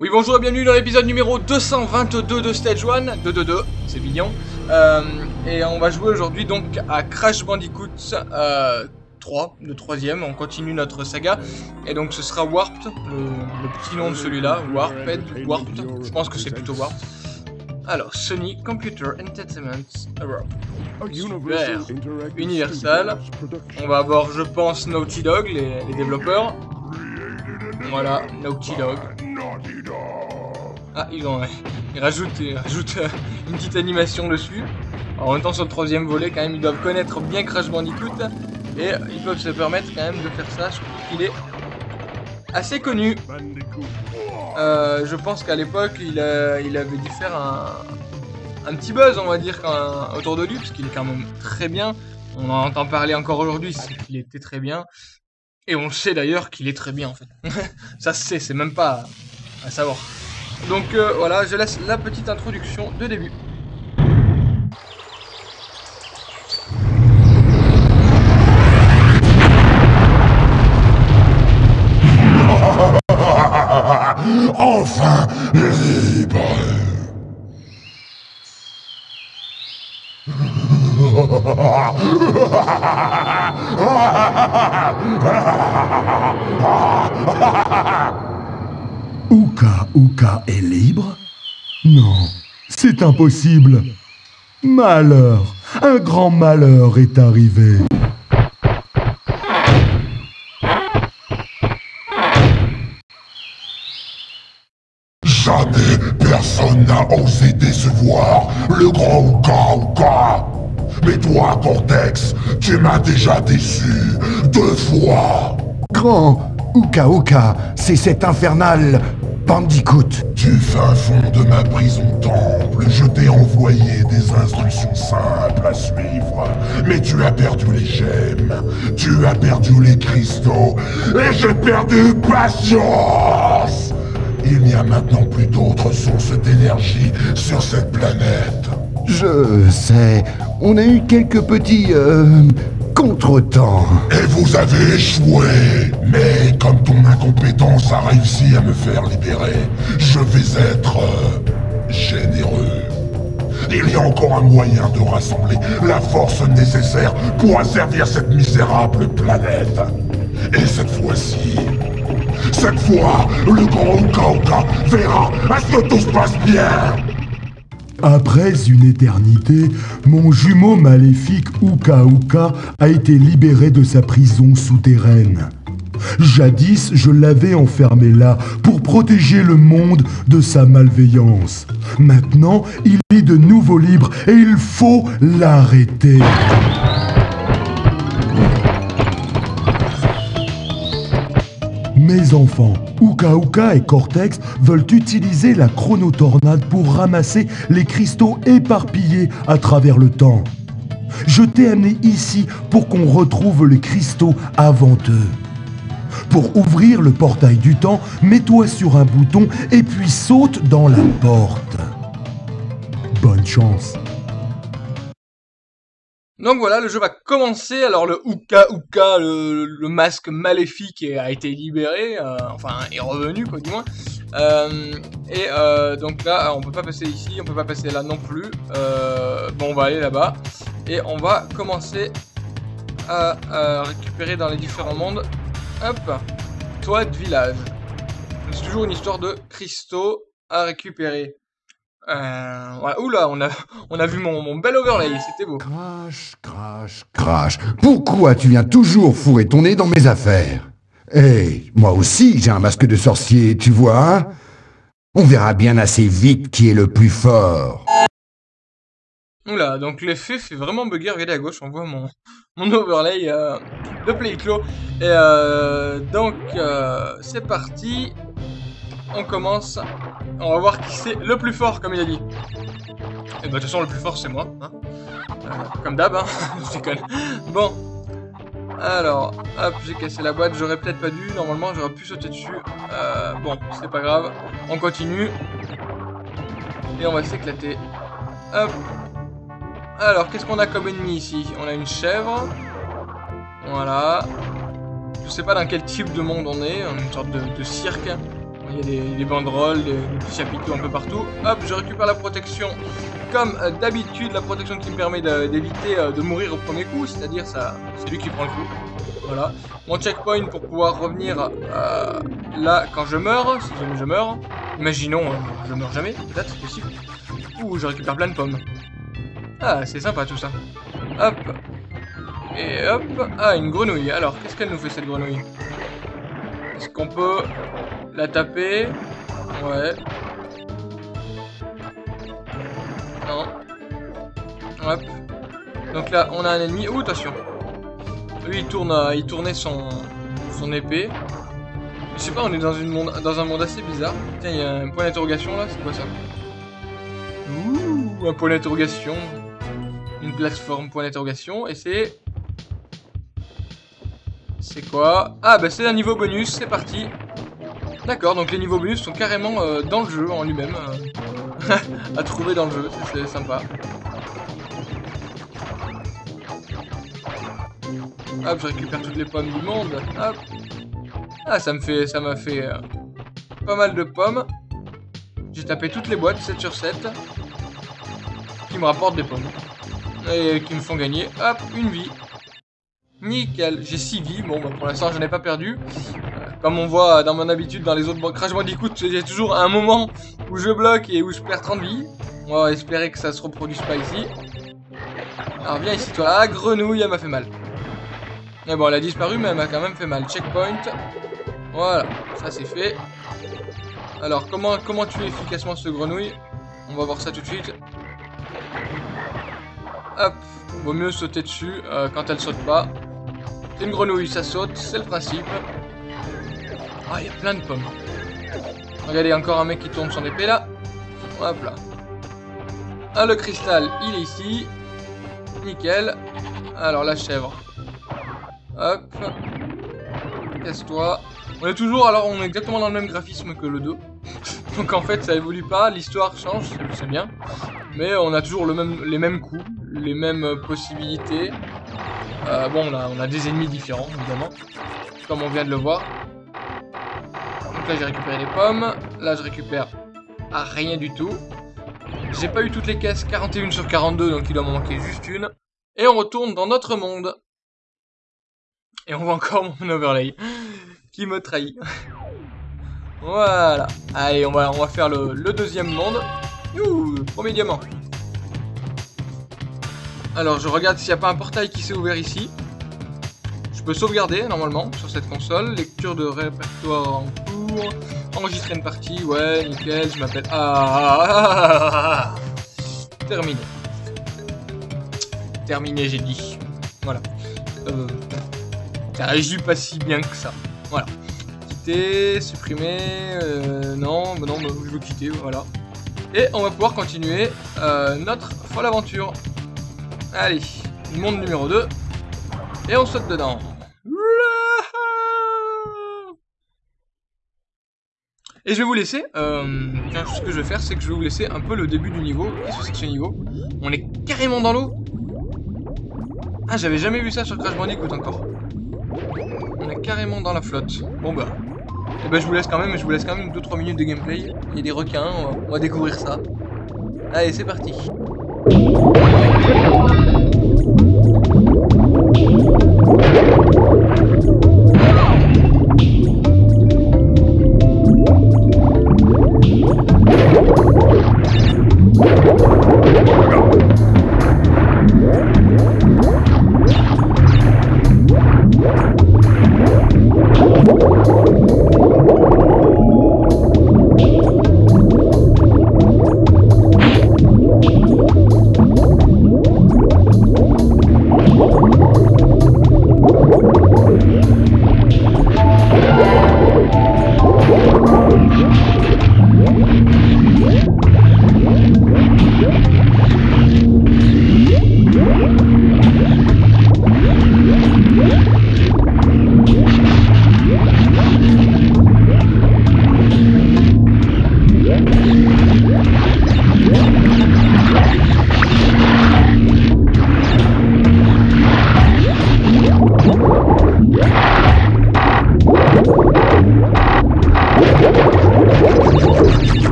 Oui bonjour et bienvenue dans l'épisode numéro 222 de Stage 1, 222, c'est mignon. Euh, et on va jouer aujourd'hui donc à Crash Bandicoot euh, 3, le troisième, on continue notre saga. Et donc ce sera Warped, le, petit nom de celui-là, Warped, Warped, je pense que c'est plutôt Warped. Alors, Sony Computer Entertainment Europe. Universal. On va avoir, je pense, Naughty Dog, les, développeurs. Voilà, Naughty Dog. Ah, ils, ont, ils rajoutent, ils rajoutent euh, une petite animation dessus. En même temps, sur le troisième volet, quand même, ils doivent connaître bien Crash Bandicoot. Et ils peuvent se permettre quand même de faire ça. Je trouve qu'il est assez connu. Euh, je pense qu'à l'époque, il, il avait dû faire un, petit buzz, on va dire, autour de lui, parce qu'il est quand même très bien. On en entend parler encore aujourd'hui, c'est qu'il était très bien. Et on sait d'ailleurs qu'il est très bien, en fait. ça se sait, c'est même pas à, à savoir. Donc euh, voilà, je laisse la petite introduction de début. Enfin libre Uka Uka est libre? Non, c'est impossible. Malheur, un grand malheur est arrivé. Jamais personne n'a osé décevoir le grand Ouka Ouka Mais toi, Cortex, tu m'as déjà déçu deux fois Grand Uka Uka, c'est cet infernal Bandicoot. Du fin fond de ma prison temple, je t'ai envoyé des instructions simples à suivre. Mais tu as perdu les gemmes, tu as perdu les cristaux, et j'ai perdu patience Il n'y a maintenant plus d'autres sources d'énergie sur cette planète. Je sais, on a eu quelques petits... euh, contretemps. Et vous avez échoué Mais comme ton incompétence a réussi à me faire libérer, je vais être... euh, généreux. Il y a encore un moyen de rassembler la force nécessaire pour asservir cette misérable planète. Et cette fois-ci... Cette fois, le grand Uka verra à ce que tout se passe bien Après une éternité, mon jumeau maléfique Uka a été libéré de sa prison souterraine. Jadis, je l'avais enfermé là pour protéger le monde de sa malveillance. Maintenant, il est de nouveau libre et il faut l'arrêter. Mes enfants, Uka Uka et Cortex veulent utiliser la chronotornade pour ramasser les cristaux éparpillés à travers le temps. Je t'ai amené ici pour qu'on retrouve les cristaux avant eux. Pour ouvrir le portail du temps, mets-toi sur un bouton et puis saute dans la porte. Bonne chance. Donc voilà, le jeu va commencer. Alors le Uka Uka, le, masque maléfique a été libéré, euh, enfin est revenu quoi du moins. Euh, et euh, donc là, on peut pas passer ici, on peut pas passer là non plus. Euh, bon, on va aller là-bas et on va commencer à, à récupérer dans les différents mondes. Hop, toit de village. C'est toujours une histoire de cristaux à récupérer. Euh, voilà. Oula, on a, on a vu mon, mon bel overlay, c'était beau. Crash, crash, crash. Pourquoi tu viens toujours fourrer ton nez dans mes affaires? Eh, moi aussi j'ai un masque de sorcier, tu vois hein? On verra bien assez vite qui est le plus fort. Oula, donc l'effet fait vraiment bugger. Regardez à gauche, on voit mon, mon overlay euh, de play clos. Et euh, donc, euh, c'est parti. On commence. On va voir qui c'est le plus fort, comme il a dit. Et bah, de toute façon, le plus fort, c'est moi. Hein Euh, comme d'hab, hein. Je déconne. Bon. Alors, hop, j'ai cassé la boîte. J'aurais peut-être pas dû. Normalement, j'aurais pu sauter dessus. Euh, bon, c'est pas grave. On continue. Et on va s'éclater. Hop. Alors, qu'est-ce qu'on a comme ennemi ici? On a une chèvre. Voilà. Je sais pas dans quel type de monde on est. On est une sorte de, cirque. Il y a des, banderoles, des, petits chapiteaux un peu partout. Hop, je récupère la protection. Comme euh, d'habitude, la protection qui me permet d'éviter euh, de, mourir au premier coup. C'est-à-dire, ça, c'est lui qui prend le coup. Voilà. Mon checkpoint pour pouvoir revenir euh, là quand je meurs. Si jamais je meurs. Imaginons, je meurs jamais. Peut-être, possible. Ouh, je récupère plein de pommes. Ah, c'est sympa tout ça. Hop. Et hop. Ah, une grenouille. Alors, qu'est-ce qu'elle nous fait cette grenouille? Est-ce qu'on peut la taper Ouais. Non. Hop. Donc là, on a un ennemi. Ouh, attention. Lui, il, tourne, il tournait son, son épée. Je sais pas, on est dans, une dans un monde assez bizarre. Tiens, il y a un point d'interrogation là, c'est quoi ça? Ouh, un point d'interrogation une plateforme point d'interrogation et c'est c'est quoi? Ah bah c'est un niveau bonus, c'est parti D'accord, donc les niveaux bonus sont carrément euh, dans le jeu en lui-même euh, à trouver dans le jeu, c'est sympa Hop, je récupère toutes les pommes du monde Ah, ça me fait, ça m'a fait euh, pas mal de pommes J'ai tapé toutes les boîtes, 7 sur 7 qui me rapportent des pommes et qui me font gagner, hop, une vie. Nickel, j'ai 6 vies, bon bah, pour l'instant je n'ai pas perdu. Euh, comme on voit dans mon habitude dans les autres Crash Bandicoot, j'ai toujours un moment où je bloque et où je perds 30 vies. On va espérer que ça se reproduise pas ici. Alors viens ici toi, ah grenouille, elle m'a fait mal. Mais bon, elle a disparu mais elle m'a quand même fait mal. Checkpoint. Voilà, ça c'est fait. Alors comment, comment tuer efficacement ce grenouille? On va voir ça tout de suite. Hop, vaut mieux sauter dessus euh, quand elle saute pas. C'est une grenouille, ça saute, c'est le principe. Ah, il y a plein de pommes. Regardez, encore un mec qui tourne son épée là. Hop là. Ah, le cristal, il est ici. Nickel. Alors, la chèvre. Hop. Casse-toi. On est toujours, alors on est exactement dans le même graphisme que le 2. Donc en fait ça évolue pas, l'histoire change, c'est bien. Mais on a toujours les mêmes coups, les mêmes possibilités. Euh, bon, on a des ennemis différents, évidemment. Comme on vient de le voir. Là j'ai récupéré les pommes. Là je récupère rien du tout. J'ai pas eu toutes les caisses, 41 sur 42, donc il doit m'en manquer juste une. Et on retourne dans notre monde. Et on voit encore mon overlay qui me trahit. voilà. Allez, on va, on va faire le, deuxième monde. Youh, premier diamant. Alors, je regarde s'il n'y a pas un portail qui s'est ouvert ici. Je peux sauvegarder, normalement, sur cette console. Lecture de répertoire Enregistrer une partie, ouais, nickel, je m'appelle... Ah, Terminé. Terminé, j'ai dit. Voilà. Euh, ça agit pas si bien que ça. Voilà. Quitter, supprimer, euh, non, bah non, je veux quitter, voilà. Et on va pouvoir continuer euh, notre folle aventure. Allez, monde numéro 2. Et on saute dedans. Et je vais vous laisser, euh, ce que je vais faire, c'est que je vais vous laisser un peu le début du niveau. Qu'est-ce que c'est que ce niveau On est carrément dans l'eau Ah, j'avais jamais vu ça sur Crash Bandicoot encore carrément dans la flotte. Bon bah. Et eh bah ben, je vous laisse quand même, je vous laisse quand même 2-3 minutes de gameplay. Il y a des requins, on va découvrir ça. Allez, c'est parti. Oh, my God.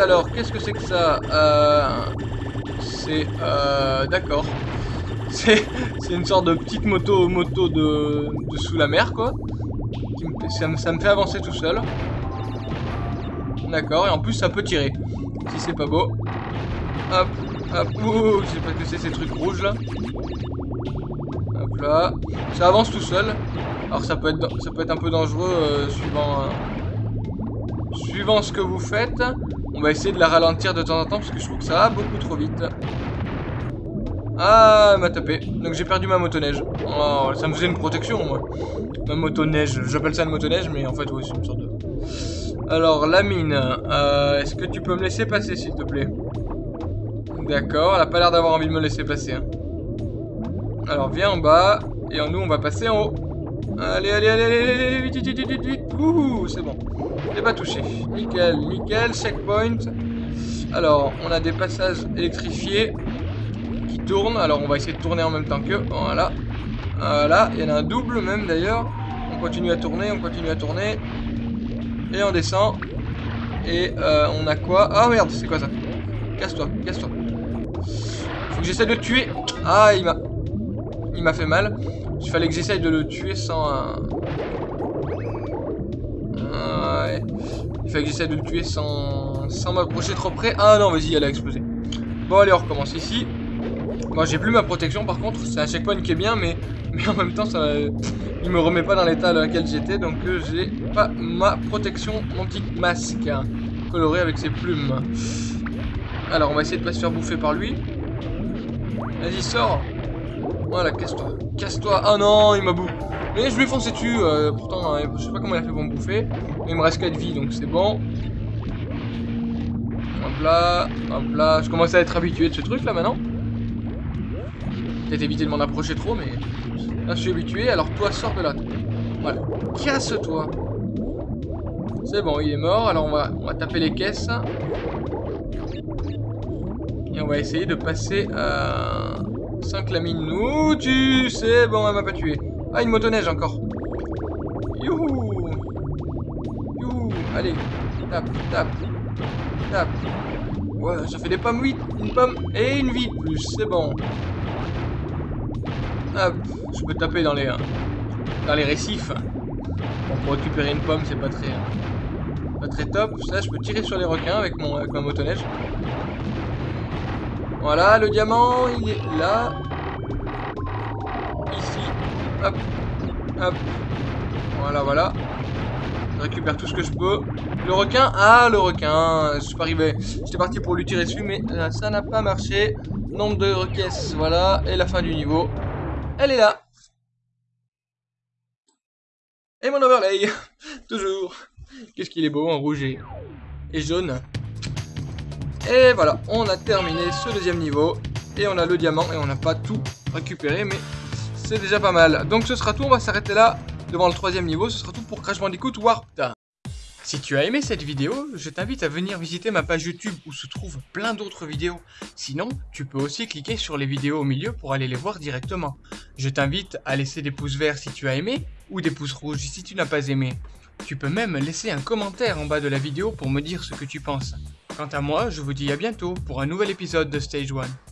Alors, qu'est-ce que c'est que ça euh, C'est... Euh, D'accord. C'est une sorte de petite moto moto de, sous la mer, quoi. Ça, me, fait avancer tout seul. D'accord, et en plus, ça peut tirer. Si c'est pas beau. Hop, hop, ouh, je sais pas que c'est ces trucs rouges, là. Hop là. Ça avance tout seul. Alors, ça peut être, un peu dangereux, euh, suivant... Suivant ce que vous faites, on va essayer de la ralentir de temps en temps parce que je trouve que ça va beaucoup trop vite. Ah, elle m'a tapé. Donc j'ai perdu ma motoneige. Oh, ça me faisait une protection, moi. Ma motoneige. J'appelle ça une motoneige, mais en fait, oui, c'est une sorte de... Alors, la mine. Euh, Est-ce que tu peux me laisser passer, s'il te plaît? D'accord, elle a pas l'air d'avoir envie de me laisser passer. hein. Alors, viens en bas. Et nous, on va passer en haut. Allez, allez, allez, allez, allez, allez, vite, vite, vite, vite, vite. Ouh, c'est bon. Et pas touché. Nickel, nickel, checkpoint. Alors, on a des passages électrifiés qui tournent. Alors, on va essayer de tourner en même temps que. Voilà. Voilà, il y en a un double même d'ailleurs. On continue à tourner, on continue à tourner. Et on descend. Et euh, on a quoi? Ah merde, c'est quoi ça? Casse-toi, casse-toi. Faut que j'essaie de le tuer. Ah, il m'a... Il m'a fait mal. Il fallait que j'essaye de le tuer sans... Il fallait que j'essaie de le tuer sans, sans m'approcher trop près. Ah non, vas-y, elle a explosé. Bon, allez, on recommence ici. Moi, j'ai plus ma protection, par contre. C'est un checkpoint qui est bien, mais, en même temps, ça, il me remet pas dans l'état dans lequel j'étais. Donc, euh, j'ai pas ma protection anti-masque. hein, colorée avec ses plumes. Alors, on va essayer de pas se faire bouffer par lui. Vas-y, sors. Voilà, casse-toi. Casse-toi. Ah non, il m'a bouffé. Mais je lui ai foncé dessus. euh, pourtant, euh, je sais pas comment il a fait pour me bouffer. Mais il me reste 4 vies, donc c'est bon. Hop là, hop là. Je commence à être habitué de ce truc là maintenant. Peut-être éviter de m'en approcher trop, mais là je suis habitué. Alors toi, sors de là. Voilà. Casse-toi. C'est bon, il est mort. Alors on va, on va taper les caisses. Et on va essayer de passer à 5 lamines. Ouh, tu sais, bon, elle m'a pas tué. Ah, une motoneige encore. Youhou Youhou Allez, tape, tape, tape. Ouais, ça fait des pommes 8, une pomme et une vie de plus, c'est bon. Hop, je peux taper dans les, euh, dans les récifs. Bon, pour récupérer une pomme, c'est pas très, euh, pas très top. Ça, je peux tirer sur les requins avec, mon, avec ma motoneige. Voilà, le diamant, il est là. Hop. Hop. Voilà, voilà. Je récupère tout ce que je peux. Le requin. Ah, le requin. Je suis pas arrivé. J'étais parti pour lui tirer dessus, mais euh, ça n'a pas marché. Nombre de requêtes, voilà. Et la fin du niveau. Elle est là. Et mon overlay. Toujours. Qu'est-ce qu'il est beau en rouge et jaune. Et voilà, on a terminé ce deuxième niveau. Et on a le diamant et on n'a pas tout récupéré, mais c'est déjà pas mal. Donc ce sera tout, on va s'arrêter là devant le troisième niveau. Ce sera tout pour Crash Bandicoot Warped. Si tu as aimé cette vidéo, je t'invite à venir visiter ma page YouTube où se trouvent plein d'autres vidéos. Sinon, tu peux aussi cliquer sur les vidéos au milieu pour aller les voir directement. Je t'invite à laisser des pouces verts si tu as aimé, ou des pouces rouges si tu n'as pas aimé. Tu peux même laisser un commentaire en bas de la vidéo pour me dire ce que tu penses. Quant à moi, je vous dis à bientôt pour un nouvel épisode de Stage 1.